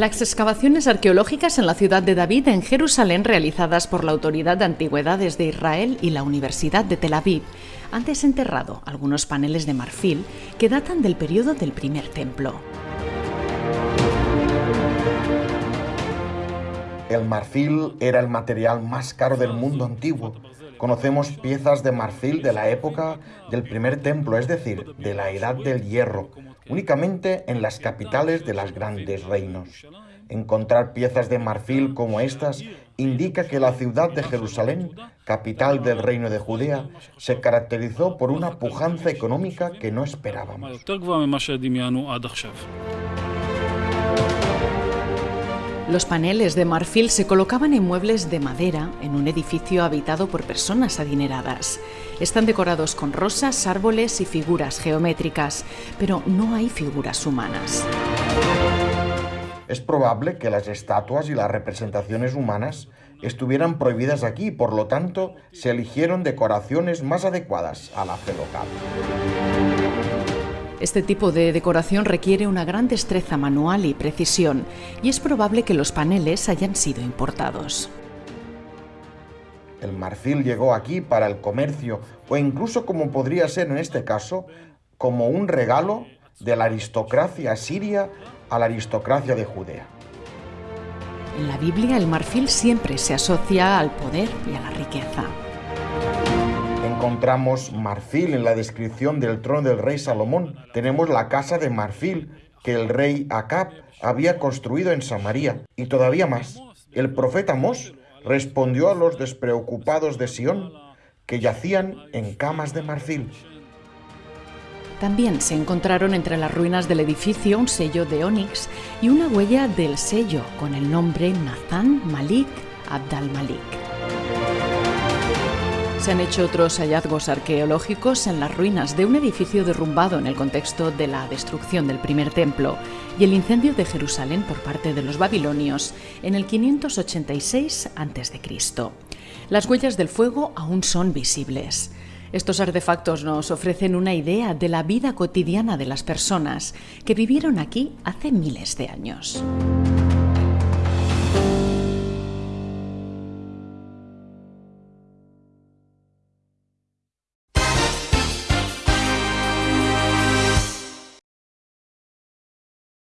Las excavaciones arqueológicas en la ciudad de David, en Jerusalén, realizadas por la Autoridad de Antigüedades de Israel y la Universidad de Tel Aviv, han desenterrado algunos paneles de marfil que datan del periodo del primer templo. El marfil era el material más caro del mundo antiguo. Conocemos piezas de marfil de la época del primer templo, es decir, de la edad del hierro, únicamente en las capitales de los grandes reinos. Encontrar piezas de marfil como estas indica que la ciudad de Jerusalén, capital del reino de Judea, se caracterizó por una pujanza económica que no esperábamos. Los paneles de marfil se colocaban en muebles de madera en un edificio habitado por personas adineradas. Están decorados con rosas, árboles y figuras geométricas, pero no hay figuras humanas. Es probable que las estatuas y las representaciones humanas estuvieran prohibidas aquí, por lo tanto, se eligieron decoraciones más adecuadas a la fe local. Este tipo de decoración requiere una gran destreza manual y precisión, y es probable que los paneles hayan sido importados. El marfil llegó aquí para el comercio, o incluso como podría ser en este caso, como un regalo de la aristocracia siria a la aristocracia de Judea. En la Biblia el marfil siempre se asocia al poder y a la riqueza encontramos marfil en la descripción del trono del rey Salomón. Tenemos la casa de marfil que el rey Acab había construido en Samaria. Y todavía más, el profeta Mos respondió a los despreocupados de Sión que yacían en camas de marfil. También se encontraron entre las ruinas del edificio un sello de onix y una huella del sello con el nombre Nathan Malik Abdal Malik. Se han hecho otros hallazgos arqueológicos en las ruinas de un edificio derrumbado en el contexto de la destrucción del primer templo y el incendio de Jerusalén por parte de los babilonios en el 586 a.C. Las huellas del fuego aún son visibles. Estos artefactos nos ofrecen una idea de la vida cotidiana de las personas que vivieron aquí hace miles de años.